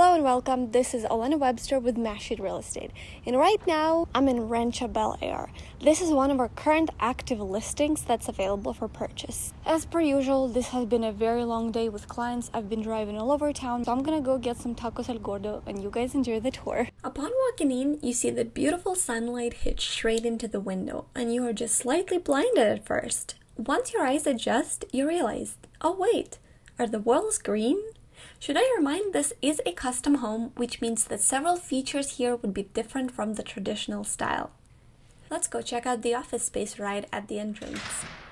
Hello and welcome. This is Olena Webster with Mashit Real Estate. And right now, I'm in Rancho Bel Air. This is one of our current active listings that's available for purchase. As per usual, this has been a very long day with clients. I've been driving all over town, so I'm gonna go get some tacos El Gordo and you guys enjoy the tour. Upon walking in, you see the beautiful sunlight hit straight into the window, and you are just slightly blinded at first. Once your eyes adjust, you realize, oh wait, are the walls green? Should I remind this is a custom home, which means that several features here would be different from the traditional style. Let's go check out the office space right at the entrance.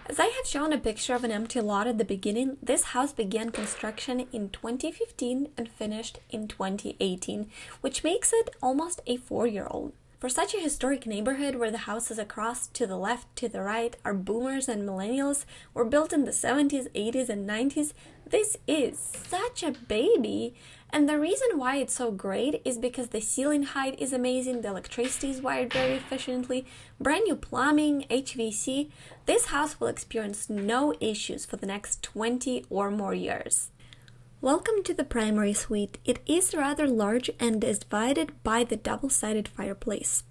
As I have shown a picture of an empty lot at the beginning, this house began construction in 2015 and finished in 2018, which makes it almost a four-year-old. For such a historic neighborhood where the houses across, to the left, to the right are boomers and millennials, were built in the 70s, 80s, and 90s, this is such a baby. And the reason why it's so great is because the ceiling height is amazing, the electricity is wired very efficiently, brand new plumbing, HVAC. This house will experience no issues for the next 20 or more years. Welcome to the primary suite. It is rather large and is divided by the double-sided fireplace.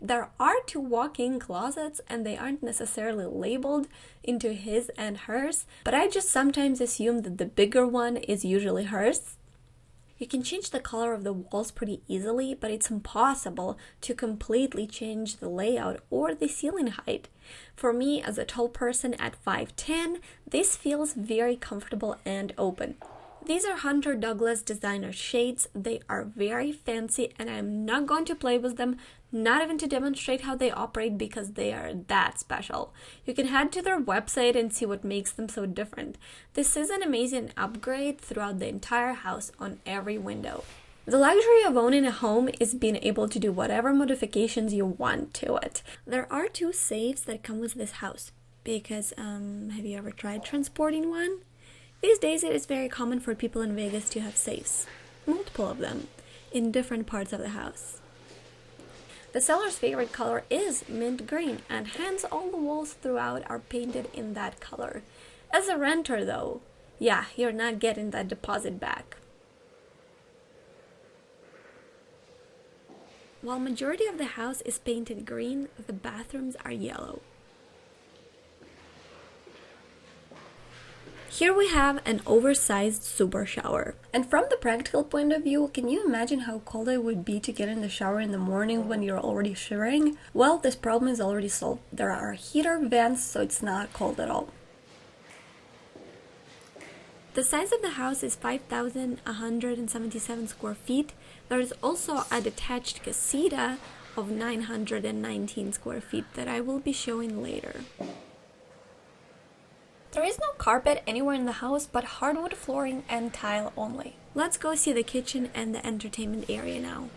There are two walk-in closets and they aren't necessarily labeled into his and hers, but I just sometimes assume that the bigger one is usually hers. You can change the color of the walls pretty easily, but it's impossible to completely change the layout or the ceiling height. For me, as a tall person at 5'10", this feels very comfortable and open. These are Hunter Douglas designer shades. They are very fancy and I'm not going to play with them, not even to demonstrate how they operate because they are that special. You can head to their website and see what makes them so different. This is an amazing upgrade throughout the entire house on every window. The luxury of owning a home is being able to do whatever modifications you want to it. There are two safes that come with this house because um, have you ever tried transporting one? These days it is very common for people in Vegas to have safes, multiple of them, in different parts of the house. The seller's favorite color is mint green and hence all the walls throughout are painted in that color. As a renter though, yeah, you're not getting that deposit back. While majority of the house is painted green, the bathrooms are yellow. Here we have an oversized super shower. And from the practical point of view, can you imagine how cold it would be to get in the shower in the morning when you're already shivering? Well, this problem is already solved. There are heater vents, so it's not cold at all. The size of the house is 5,177 square feet. There is also a detached casita of 919 square feet that I will be showing later. There is no carpet anywhere in the house but hardwood flooring and tile only. Let's go see the kitchen and the entertainment area now.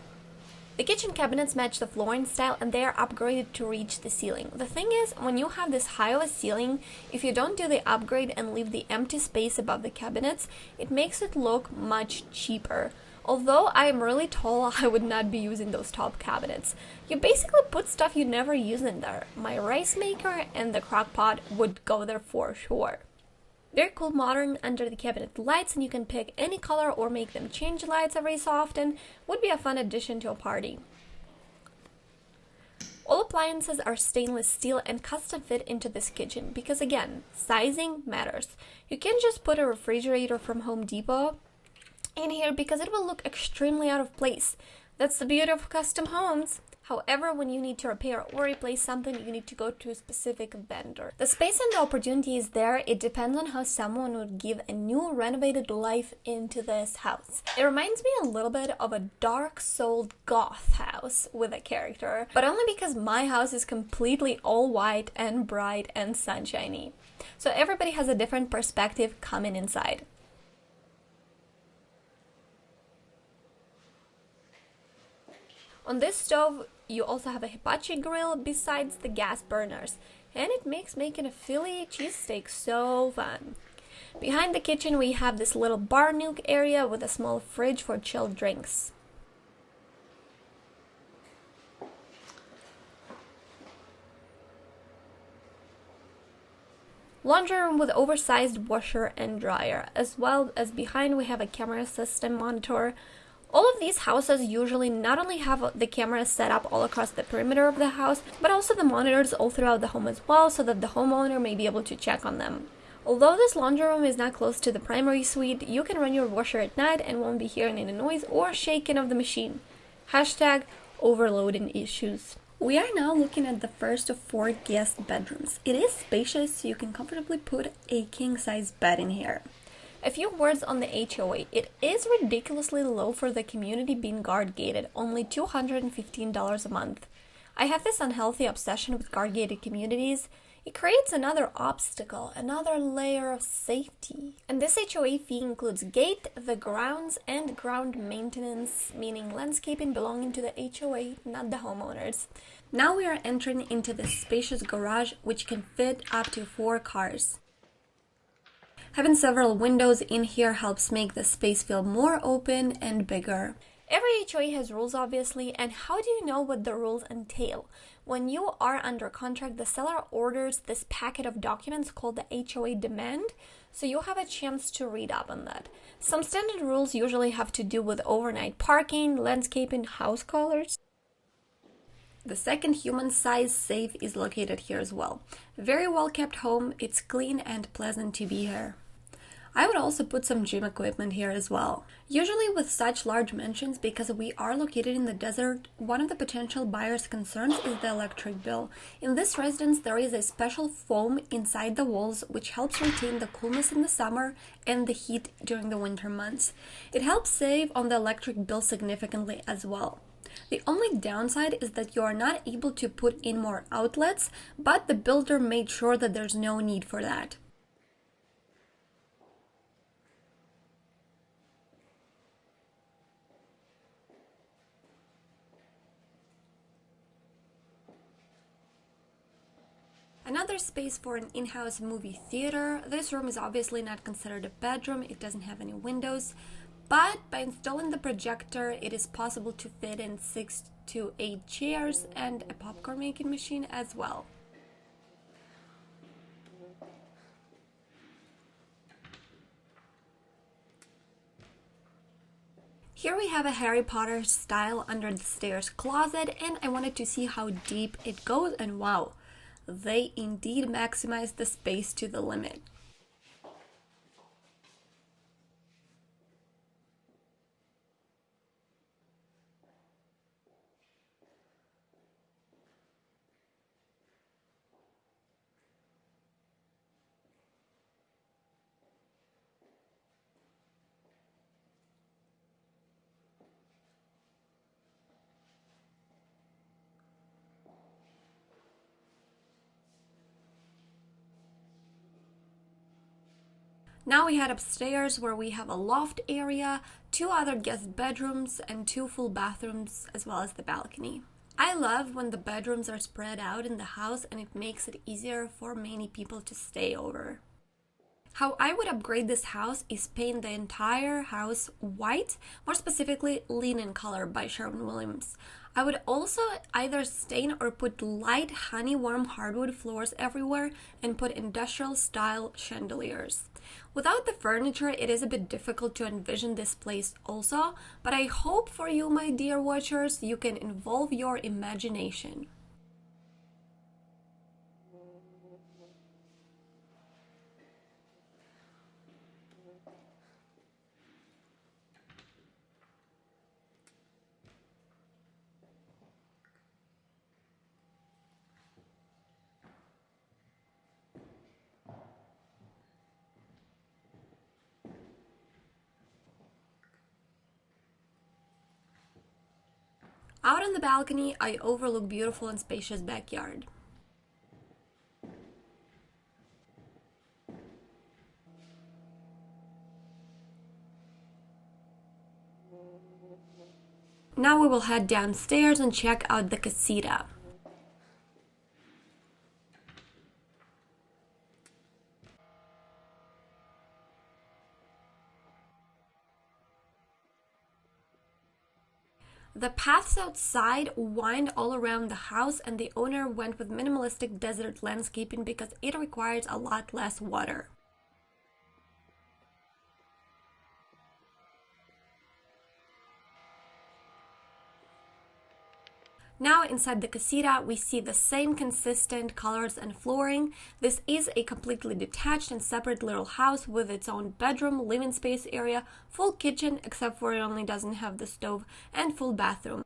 The kitchen cabinets match the flooring style and they are upgraded to reach the ceiling. The thing is, when you have this high of a ceiling, if you don't do the upgrade and leave the empty space above the cabinets, it makes it look much cheaper. Although I am really tall, I would not be using those top cabinets. You basically put stuff you never use in there. My rice maker and the crock pot would go there for sure. Very cool modern under the cabinet lights and you can pick any color or make them change lights every so often. Would be a fun addition to a party. All appliances are stainless steel and custom fit into this kitchen because again, sizing matters. You can't just put a refrigerator from Home Depot in here because it will look extremely out of place. That's the beauty of custom homes. However, when you need to repair or replace something, you need to go to a specific vendor. The space and the opportunity is there. It depends on how someone would give a new renovated life into this house. It reminds me a little bit of a dark souled goth house with a character, but only because my house is completely all white and bright and sunshiny. So everybody has a different perspective coming inside. On this stove, you also have a hibachi grill besides the gas burners, and it makes making a Philly cheesesteak so fun. Behind the kitchen, we have this little bar nook area with a small fridge for chilled drinks. Laundry room with oversized washer and dryer, as well as behind we have a camera system monitor, All of these houses usually not only have the cameras set up all across the perimeter of the house, but also the monitors all throughout the home as well so that the homeowner may be able to check on them. Although this laundry room is not close to the primary suite, you can run your washer at night and won't be hearing any noise or shaking of the machine. Hashtag overloading issues. We are now looking at the first of four guest bedrooms. It is spacious, so you can comfortably put a king-size bed in here. A few words on the HOA. It is ridiculously low for the community being guard gated, only $215 a month. I have this unhealthy obsession with guard gated communities. It creates another obstacle, another layer of safety. And this HOA fee includes gate, the grounds, and ground maintenance, meaning landscaping belonging to the HOA, not the homeowners. Now we are entering into the spacious garage, which can fit up to four cars. Having several windows in here helps make the space feel more open and bigger. Every HOA has rules, obviously, and how do you know what the rules entail? When you are under contract, the seller orders this packet of documents called the HOA demand, so you'll have a chance to read up on that. Some standard rules usually have to do with overnight parking, landscaping, house colors. The second human size safe is located here as well. Very well kept home, it's clean and pleasant to be here. I would also put some gym equipment here as well. Usually with such large mansions, because we are located in the desert, one of the potential buyer's concerns is the electric bill. In this residence, there is a special foam inside the walls which helps retain the coolness in the summer and the heat during the winter months. It helps save on the electric bill significantly as well. The only downside is that you are not able to put in more outlets, but the builder made sure that there's no need for that. Another space for an in-house movie theater. This room is obviously not considered a bedroom, it doesn't have any windows, but by installing the projector, it is possible to fit in 6 to 8 chairs and a popcorn making machine as well. Here we have a Harry Potter style under the stairs closet and I wanted to see how deep it goes and wow, they indeed maximize the space to the limit. Now we head upstairs where we have a loft area, two other guest bedrooms, and two full bathrooms, as well as the balcony. I love when the bedrooms are spread out in the house and it makes it easier for many people to stay over. How I would upgrade this house is paint the entire house white, more specifically linen color by Sherwin-Williams. I would also either stain or put light honey warm hardwood floors everywhere and put industrial style chandeliers. Without the furniture, it is a bit difficult to envision this place also, but I hope for you, my dear watchers, you can involve your imagination. Out on the balcony, I overlook beautiful and spacious backyard. Now we will head downstairs and check out the casita. The paths outside wind all around the house and the owner went with minimalistic desert landscaping because it requires a lot less water. Now inside the casita, we see the same consistent colors and flooring. This is a completely detached and separate little house with its own bedroom, living space area, full kitchen, except for it only doesn't have the stove, and full bathroom.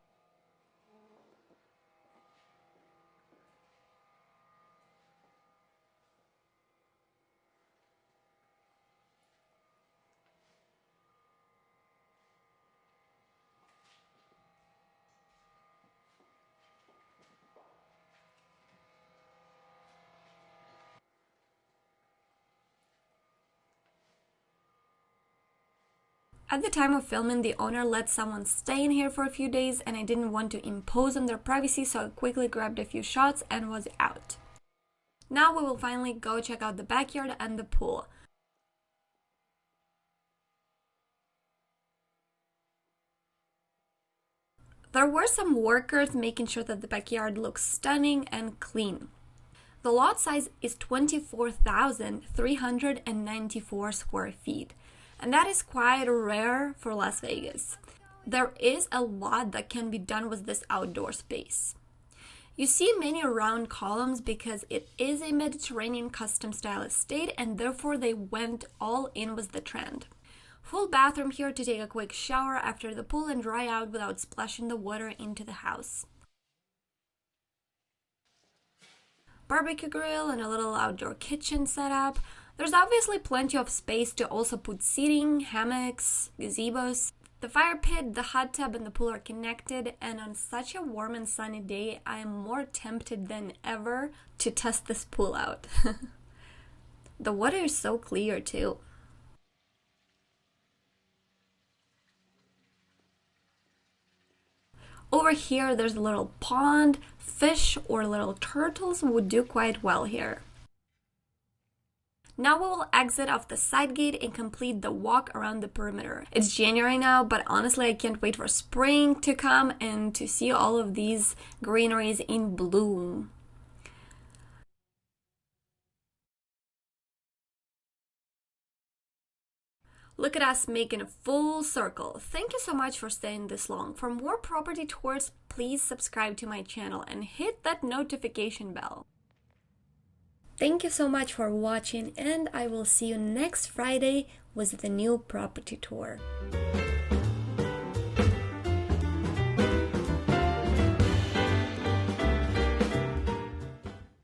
At the time of filming, the owner let someone stay in here for a few days and I didn't want to impose on their privacy so I quickly grabbed a few shots and was out. Now we will finally go check out the backyard and the pool. There were some workers making sure that the backyard looks stunning and clean. The lot size is 24,394 square feet and that is quite rare for Las Vegas. There is a lot that can be done with this outdoor space. You see many round columns because it is a Mediterranean custom style estate and therefore they went all in with the trend. Full bathroom here to take a quick shower after the pool and dry out without splashing the water into the house. Barbecue grill and a little outdoor kitchen setup, there's obviously plenty of space to also put seating, hammocks, gazebos. The fire pit, the hot tub, and the pool are connected, and on such a warm and sunny day, I am more tempted than ever to test this pool out. the water is so clear, too. Over here, there's a little pond. Fish or little turtles would do quite well here. Now we will exit off the side gate and complete the walk around the perimeter. It's January now, but honestly I can't wait for spring to come and to see all of these greeneries in bloom. Look at us making a full circle. Thank you so much for staying this long. For more property tours, please subscribe to my channel and hit that notification bell. Thank you so much for watching and I will see you next Friday with the new property tour.